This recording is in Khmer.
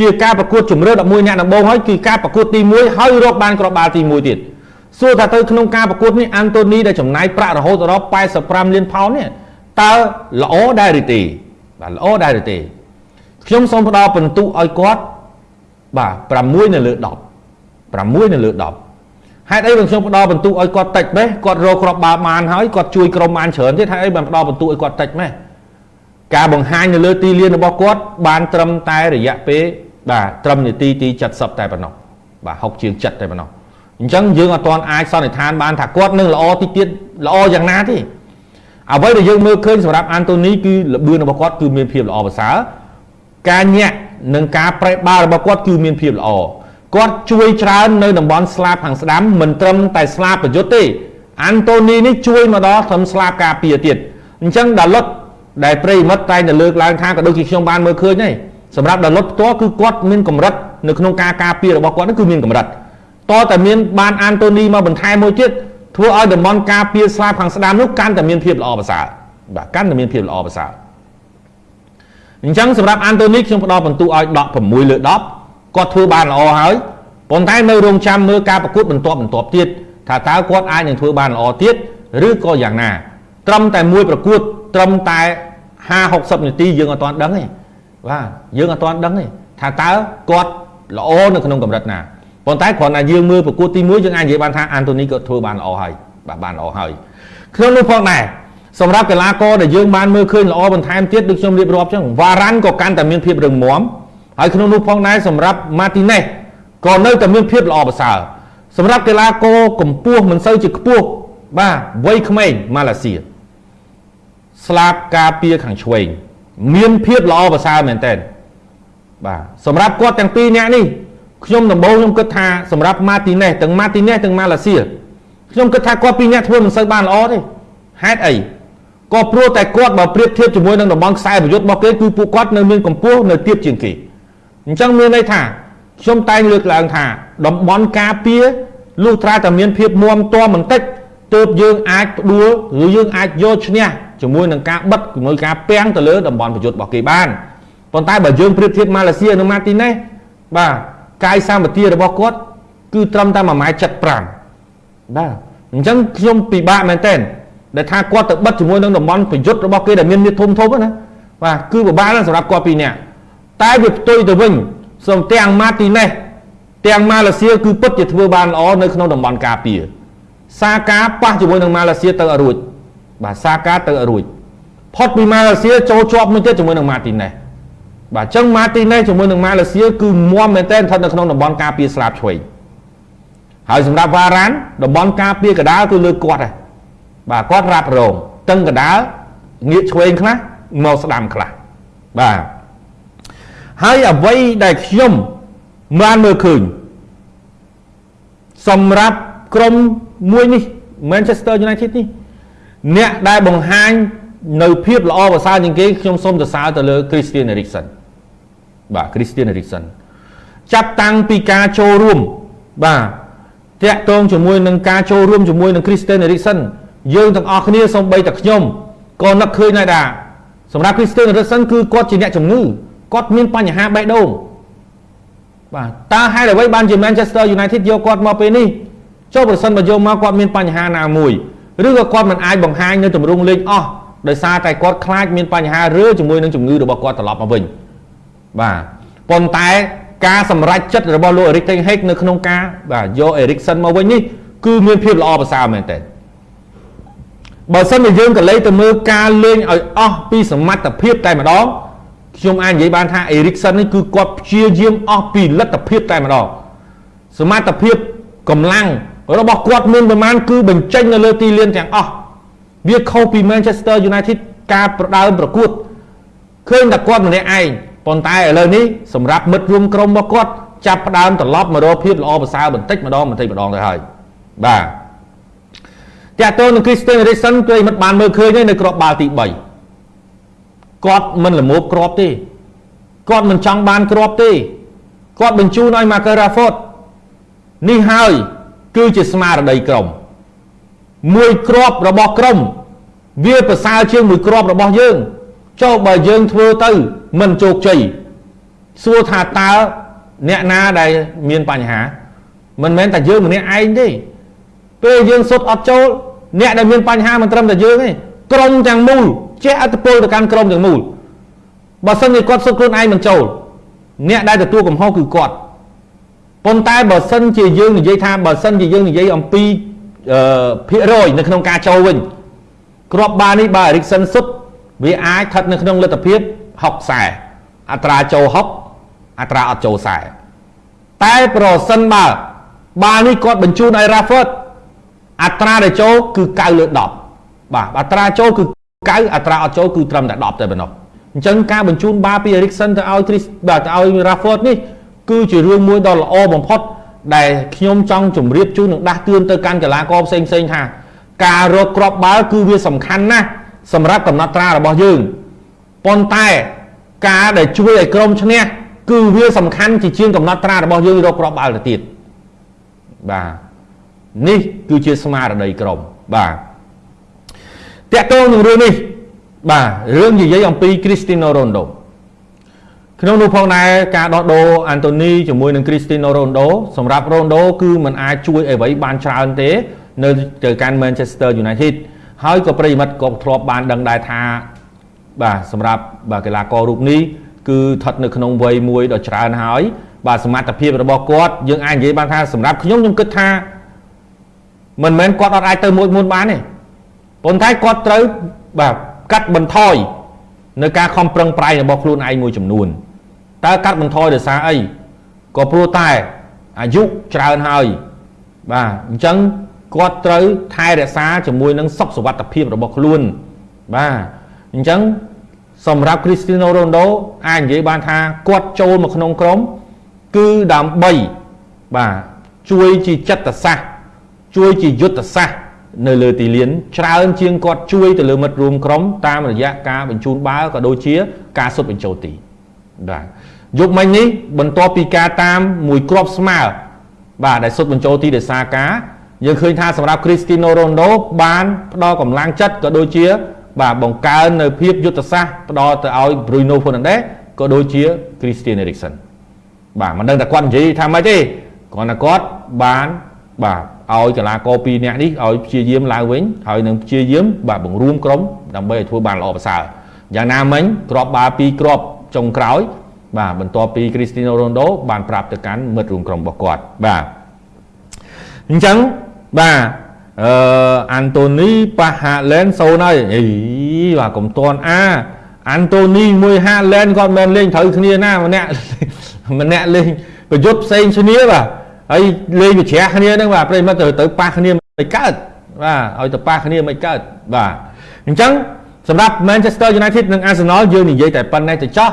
ជាការប្រកួតជំរឿ11អ្នកដំបូងហើយគឺការប្រកួតទី1ហើយរកបានគ្រាប់បាល់ទី1ទៀតសួរថាទៅក្នុងការប្រកួតនេះអាន់តូនីដែលចំណាយប្រាក់រហូតដល់85លានផោននេះតើល្អដែរឬទេបាទល្អដែរឬទេខ្ញុំសូមផ្ដល់ពិន្ទុឲ្យគាត់បាទ6នៅលើ10 6នៅលើ10ហេតុអីបើខ្ញុំផ្ដល់បន្ទុកឲ្យគាត់តិចម៉េះគាត់រកគ្រាប់បាល់បានហើយគាត់ជួយក្រុមបានច្រើនទៀតហេតុអីបើផ្ដល់បន្ទុកឲ្យគាត់តិចម៉េះការបង្ហាញនៅលើទីលានរបស់គាត់បានត្រឹមតែរយៈពេល បាទត្រឹមនាទីទី70តែប៉ុណ្ណោះបាទ60ជាង7តែប៉ុណ្ណោះអញ្ចឹងយើងអត់ទាន់អាចសន្និដ្ឋានបានថាគាត់នឹងល្អទីទៀតល្អយ៉ាងណាទេអ្វីដែលយើងមើលឃើញសម្រាប់អាន់តូនីគឺល្បឿនរបស់គាត់គឺមានភាពល្អប្រសើរការញាក់និងការប្រេះបាល់របស់គាត់គឺមានភាពល្អគាត់ជួយច្រើននៅតំបន់ស្លាបខាងស្ដាំមិនត្រឹមតែស្លាបប្រយុទ្ធទេអាន់តូនីនេះជួយមកដល់ត្រឹមស្លាបការពារទៀតអញ្ចឹងដាលុតដែលប្រិមិត្តតែងតែលើកឡើងថាក៏ដូចជាខ្ញុំបានមើលឃើញដែរ សម្រាប់ដាលុតផ្ទាល់គឺគាត់មានកម្រិតនៅក្នុងការការពាររបស់គាត់នោះគឺមានកម្រិតតតែមានបានអានតូនីមកបន្ថែមមួយទៀតធ្វើឲ្យតំបន់ការពារស្លាបខាងស្ដាំនោះកាន់តែមានភាពល្អប្រសើរបាទកាន់តែមានភាពល្អប្រសើរអញ្ចឹងសម្រាប់អានតូនីខ្ញុំផ្ដល់បន្ទុកឲ្យ16លើ10គាត់ធ្វើបានល្អហើយប៉ុន្តែនៅរងចាំមើលការប្រកួតបន្ទាប់បន្ទាប់ទៀតថាតើគាត់អាចនឹងធ្វើបានល្អទៀតឬក៏យ៉ាងណា ត្រឹមតែមួយប្រកួតត្រឹមតែ50 60នាទីយើងអត់ទាន់ដឹងទេ បាទយើងអត់ទាន់ដឹងទេថាតើគាត់ល្អនៅក្នុងកម្រិតណាប៉ុន្តែគ្រាន់តែយើងមើលប្រកួតទី1យើងអាចនិយាយបានថាអាន់តូនីក៏ធ្វើបានល្អហើយបាទបានល្អហើយក្នុងនោះផងដែរសម្រាប់កីឡាករដែលយើងបានមើលឃើញល្អបន្ថែមទៀតដូចខ្ញុំរៀបរាប់ចឹងវ៉ារ៉ាន់ក៏កាន់តែមានភាពរឹងមាំហើយក្នុងនោះផងដែរសម្រាប់ម៉ាទីណេសក៏នៅតែមានភាពល្អប្រសើរសម្រាប់កីឡាករកម្ពស់មិនសូវជាខ្ពស់បាទវ័យក្មេងម៉ាឡេស៊ីស្លាបការពារខាងឆ្វេង មានភាពល្អប្រសើរមែនតើបាទសម្រាប់គាត់ទាំងពីរនាក់នេះខ្ញុំដំបូងខ្ញុំគិតថាសម្រាប់ម៉ាទីណេសទាំងម៉ាទីណេសទាំងម៉ាឡេស៊ីខ្ញុំគិតថាគាត់ពីរនាក់ធ្វើមិនសូវបានល្អទេហេតុអីក៏ព្រោះតែគាត់បើប្រៀបធៀបជាមួយនឹងតំបន់ខ្សែប្រយុទ្ធរបស់គេគឺពួកគាត់នៅមានកម្ពស់នៅទាបជាងគេអញ្ចឹងមានន័យថាខ្ញុំតែងលើកឡើងថាតំបន់ការពារលុះត្រាតែមានភាពមាំទាំបន្តិចទើបយើងអាចផ្ដួលឬយើងអាចយកឈ្នះ ជាមួយនឹងការបិទជាមួយការពាំងទៅលើតំបន់ប្រយុទ្ធរបស់គេបានប៉ុន្តែបើយើងប្រៀបធៀបម៉ាឡេស៊ីនិងម៉ាទីណេសបាទកាយសម្បទារបស់គាត់គឺត្រឹមតែ1ម៉ែត្រ75បាទអញ្ចឹងខ្ញុំពិបាកមែនទែនដែលថាគាត់ទៅបិទជាមួយនឹងតំបន់ប្រយុទ្ធរបស់គេដែលមានមាឌធំធំណាបាទគឺពិបាកណាស់សម្រាប់គាត់ពីរនាក់តែវាផ្ទុយទៅវិញសូមទាំងម៉ាទីណេសទាំងម៉ាឡេស៊ីគឺពិតជាធ្វើបានល្អនៅក្នុងតំបន់ការពារសាកាប៉ះជាមួយនឹងម៉ាឡេស៊ីទៅអរួច បាទសាកាទៅអរួចផុតពីម៉ាឡេស៊ីចូលជាប់មួយទៀតជាមួយនឹងម៉ាទីណេសបាទអញ្ចឹងម៉ាទីណេសជាមួយនឹងម៉ាឡេស៊ីគឺមាំមែនទែនស្ថិតនៅក្នុងតំបន់ការពារស្លាបឆ្វេងហើយសម្រាប់វ៉ារ៉ានតំបន់ការពារកដាលគឺលើគាត់ដែរបាទគាត់រ៉ាប់រងតឹងកដាលងាកឆ្វេងខ្លះមកស្ដាំខ្លះបាទហើយអ្វីដែលខ្ញុំបានមើលឃើញសម្រាប់ក្រុមមួយនេះ Manchester United នេះ អ្នកដែលបង្ហាញនៅភាពល្អប្រសើរជាងគេខ្ញុំសូមសរសើរទៅលើ Christian Eriksen បាទ Christian Eriksen ចាប់តាំងពីការចូលរួមបាទតាក់ទងជាមួយនឹងការចូលរួមជាមួយនឹង Christian Eriksen យើងទាំងអស់គ្នាសូម្បីតែខ្ញុំក៏នឹកឃើញដែរដែរសម្រាប់ Christian Eriksen គឺគាត់ជាអ្នកជំងឺគាត់មានបញ្ហាបេះដូងបាទតើហេតុអ្វីបានជា Manchester United យកគាត់មកពេលនេះចុះប្រសិនបើយកមកគាត់មានបញ្ហាណាមួយ ឬក៏គាត់មិនអាចបង្ហាញនៅទម្រង់លេងអស់ដោយសារតែគាត់ខ្លាចមានបញ្ហារើជាមួយនឹងជំងឺរបស់គាត់ត្រឡប់មកវិញបាទប៉ុន្តែការសម្រេចចិត្តរបស់លោក Erik ten Hag នៅក្នុងការបាទយក Erikson មកវិញនេះគឺមានភាពល្អប្រសើរមែនទែនបើសិនជាយើងក៏លេខទៅមើលការលេងឲ្យអស់ពីសមត្ថភាពតែម្ដងខ្ញុំអាចនិយាយបានថា Erikson នេះគឺគាត់ព្យាយាមអស់ពីលទ្ធភាពតែម្ដងសមត្ថភាពកម្លាំង របស់គាត់មានប្រមាណគឺបញ្ចេញនៅលើទីលានទាំងអស់វាខុសពី Manchester United ការប្រដើមប្រកួតឃើញតែគាត់ម្នាក់ឯងប៉ុន្តែឥឡូវនេះសម្រាប់មិត្តរួមក្រុមរបស់គាត់ចាប់ផ្ដើមត្រឡប់មករកភាពល្អប្រសើរបន្តិចម្ដងបន្តិចម្ដងទៅហើយបាទតាក់ទងនឹង Christian Eriksen គឺមិត្តបានមើលឃើញនៅក្របបាល់ទី3គាត់មិនល្មមក្របទេគាត់មិនចង់បានក្របទេគាត់បញ្ជូនឲ្យ Marcus Rashford នេះហើយ គឺជាស្មារតីក្រុមមួយក្របរបស់ក្រុម វាប្រសើរជាងមួយក្របរបស់យើងចុះបើយើងធ្វើទៅមិនជោគជ័យសួរថាតើអ្នកណាដែលមានបញ្ហា មិនមែនតែយើងម្នាក់ឯងទេពេលយើងសុទ្ធអត់ចូលអ្នកដែលមានបញ្ហាមិនត្រឹមតែយើងទេក្រុមទាំងមូលចេះអត្តពលទៅកាន់ក្រុមទាំងមូលបើសិនជាគាត់សុទ្ធខ្លួនឯងមិនចូល អ្នកដែលទទួលកំហុសគឺគាត់ ប៉ុន្តែបើសិនជាយើងនិយាយថាបើសិនជាយើងនិយាយអំពីអឺភាគរយនៅក្នុងការចូលវិញគ្រាប់បាល់នេះបើ Erikson សុទ្ធវាអាចស្ថិតនៅក្នុងលទ្ធភាព60ខ្សែអត្រាចូល60អត្រាអត់ចូលខ្សែតែប្រសិនបើបាល់នេះគាត់បញ្ជូនឲ្យ Rafford អត្រាដែលចូលគឺ9លើ10បាទអត្រាចូលគឺ9អត្រាអត់ចូលគឺត្រឹមតែ10តែប៉ុណ្ណោះអញ្ចឹងការបញ្ជូនបាល់ពី Erikson ទៅឲ្យ Chris បាទទៅឲ្យ Rafford នេះ គឺជារឿងមួយដ៏ល្អបំផុត ដែលខ្ញុំចង់ជម្រាបជូននិងដាស់តឿនទៅកាន់កីឡាករផ្សេងផ្សេងថាការរកគ្រាប់បាល់គឺវាសំខាន់ណាស់សម្រាប់កំណត់ត្រារបស់យើងប៉ុន្តែការដែលជួយឲ្យក្រុមឈ្នះគឺវាសំខាន់ជាជាងកំណត់ត្រារបស់យើងរកគ្រាប់បាល់ទៅទៀតបាទនេះគឺជាស្មារតីក្រុមបាទតកតងនឹងរឿងនេះបាទរឿងនិយាយអំពី Cristiano Ronaldo ក្នុងនោះផងដែរការដោះដូរអាន់តូនីជាមួយនឹងគ្រីស្ទីណូរ៉ូណដូសម្រាប់រ៉ូណដូគឺมันអាចជួយអ្វីបានច្រើនទេ នៅទៅកាន់ Manchester United ហើយក៏ប្រិយមិត្តក៏ធ្លាប់បានដឹងដែរថាបាទសម្រាប់បាទកីឡាកររូបនេះគឺស្ថិតនៅក្នុងវ័យមួយដ៏ច្រើនហើយ បាទសមត្ថភាពរបស់គាត់យើងអាចនិយាយបានថាសម្រាប់ខ្ញុំខ្ញុំគិតថាមិនមែនគាត់អត់អាចទៅមួយមុនបានទេប៉ុន្តែគាត់ត្រូវបាទកាត់បន្ថយនៅការខំប្រឹងប្រែងរបស់ខ្លួនឯងមួយចំនួន តើកាត់បន្ថយដោយសារអីក៏ព្រោះតែអាយុច្រើនហើយបាទអញ្ចឹងគាត់ត្រូវថែរក្សាជាមួយនឹងសុខសុវត្ថិភាពរបស់ខ្លួនបាទអញ្ចឹងសម្រាប់ Cristiano Ronaldo អាចនិយាយបានថាគាត់ចូលមកក្នុងក្រុមគឺដើម្បីបាទជួយជាចិត្តសាស្ត្រជួយជាយុទ្ធសាស្ត្រនៅលើទីលានច្រើនជាងគាត់ជួយទៅលើមិត្តរួមក្រុមតាមរយៈការបញ្ជូនបាល់ក៏ដូចជាការសុទ្ធបញ្ចូលទី បាទយប់មិញនេះបន្ទាប់ពីការតាមមួយគ្រាប់ស្មើបាទដែលសុទ្ធបញ្ចូលទីដោយសារការយើងឃើញថាសម្រាប់ Cristiano Ronaldo បានផ្ដល់កម្លាំងចិត្តក៏ដូចជា បាទបង្កើននៅភាពយុទ្ធសាស្ត្រផ្ដល់ទៅឲ្យ Bruno Fernandes ក៏ដូចជា Christian Eriksen បាទមិនដឹងតែគាត់និយាយថាម៉េចទេគ្រាន់តែគាត់បានបាទឲ្យកីឡាករពីរនាក់នេះឲ្យព្យាយាមឡើងវិញហើយនឹងព្យាយាមបាទបង្រួមក្រុមដើម្បីឲ្យធ្វើបានល្អប្រសើរយ៉ាងណាមិញគ្រាប់បាល់ពីរគ្រាប់ ចុងក្រោយ បាទបន្ទាប់ពី Cristiano Ronaldo បានប្រាប់ទៅកាន់មិត្តរួមក្រុមរបស់គាត់បាទអញ្ចឹងបាទអឺអាន់តូនីប៉ះហាឡែនសូនហើយអីបាទកុំតន់អាអាន់តូនីមួយហាឡែនគាត់មិនលេងត្រូវគ្នាណាម្នាក់ម្នាក់លេងប្រយុទ្ធផ្សេងគ្នាបាទហើយលេងវិជ្រះគ្នាហ្នឹងបាទប្រិមិត្តទៅទៅប៉ះគ្នាមិនកើតបាទឲ្យទៅប៉ះគ្នាមិនកើតបាទអញ្ចឹង សម្រាប់ Manchester United និង Arsenal យើងនិយាយតែប៉ុណ្ណេះទៅចោះ